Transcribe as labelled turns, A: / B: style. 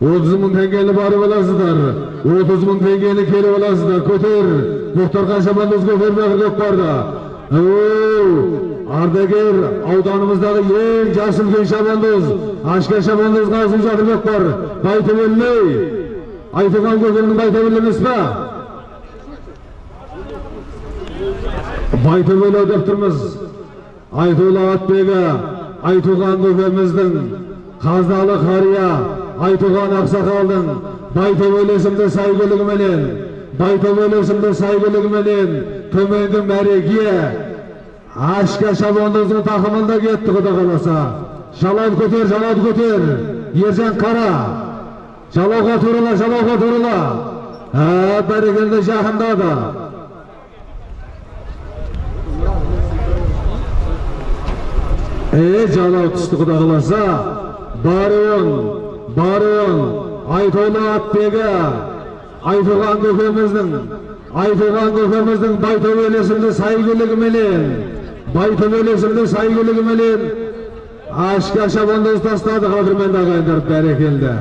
A: отыз мың теңгені барып аласыздар отыз мың теңгені келіп аласыздар көтер мұхтар шабандоз көтерме көкпарды оу ардагер ауданымыздағы ең жасы үлкен шабандоз ашка шабандоз қасым жатырбек бар байтөбелмей айтылған көкемнің байтөбел емес па байтөбел деп тұрмыз айтулы атбегі айтуған көкеміздің қазалы қария айтуған ақсақалдың байтөбел есімді сәйгүлігіменен байтөбел есімді сәйгүлігіменен төменгі мәреге ашка шабандоздың тақымында кетті құда қаласа жалауды көтер жалауды көтер ержан қара жалауға турала жалауға турала бәрекелді жақындады е жалау түсті құда қаласа баруын баруын айтулы атбегі айтылған көкеміздің айтылған көкеміздің байтөбел есімді сәйгүлігіменен байтөбел есімді сәйгүлігіменен ашка шабандоз тастады қадірменді ағайындар бәрекелді